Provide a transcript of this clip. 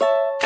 you